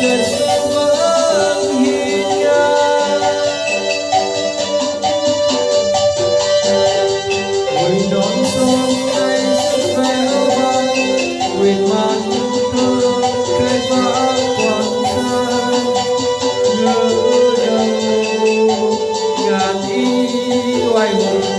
trên vẫn hiền ngang. Mình đón xuân nay sức véo vang quyền mang thương cây vã quảng xa ngỡ đầu, ngàn y oai hùng